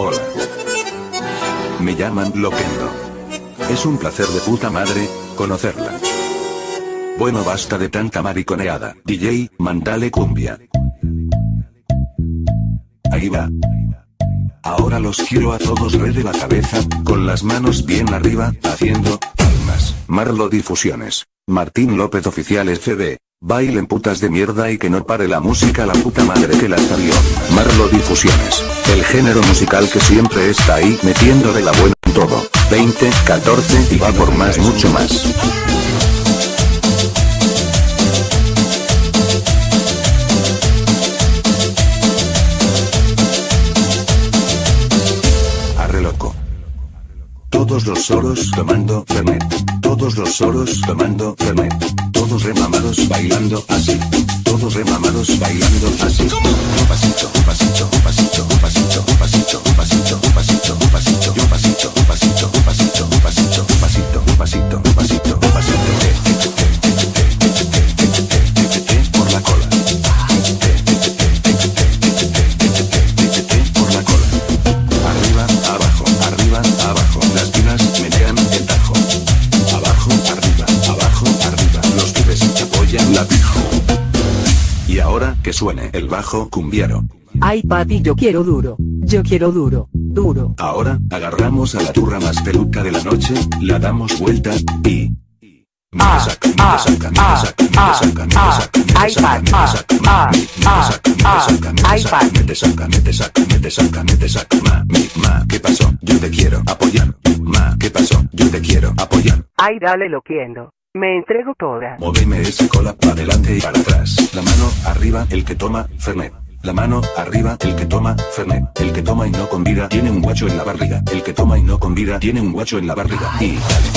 Hola. Me llaman Loquendo. Es un placer de puta madre, conocerla. Bueno basta de tanta mariconeada. DJ, mandale cumbia. Ahí va. Ahora los quiero a todos re de la cabeza, con las manos bien arriba, haciendo palmas. Marlo Difusiones. Martín López Oficial FB. Bailen putas de mierda y que no pare la música la puta madre que las salió. Marlo Difusiones. El género musical que siempre está ahí metiendo de la buena en todo. 20, 14 y va por más mucho más. Todos los soros tomando Fernet. Todos los soros tomando Fernet. Todos remamados bailando así. Todos remamados bailando así. Pasito, pasito, pasito, pasito, pasito, pasito, pasito, pasito, que suene el bajo cumbiero. Ay papi yo quiero duro, yo quiero duro, duro. Ahora, agarramos a la turra más peluca de la noche, la damos vuelta, y... ¿Qué pasó? Yo te quiero apoyar. Ma, ¿qué pasó? Yo te quiero apoyar. Ay, dale, lo quiero. Me entrego toda. Móveme esa cola para adelante y para atrás. Arriba el que toma Fernet. La mano arriba el que toma Fernet. El que toma y no convida tiene un guacho en la barriga. El que toma y no convida tiene un guacho en la barriga. Y dale,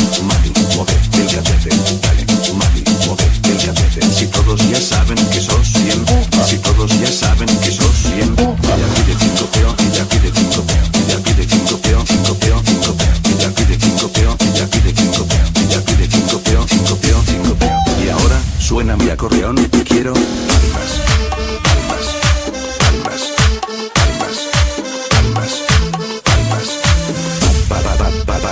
mueve el cachete. Dale, mueve el cachete. Si todos ya saben que sos 100. Si todos ya saben suena mi acordeón, quiero palmas, palmas, palmas, palmas, palmas, palmas, pa pa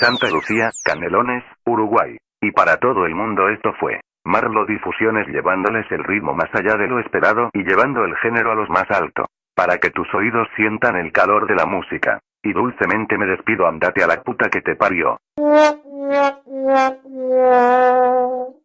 Santa Lucía, Canelones, Uruguay. Y para todo el mundo esto fue Marlo Difusiones llevándoles el ritmo más allá de lo esperado y llevando el género a los más alto. Para que tus oídos sientan el calor de la música. Y dulcemente me despido, andate a la puta que te parió.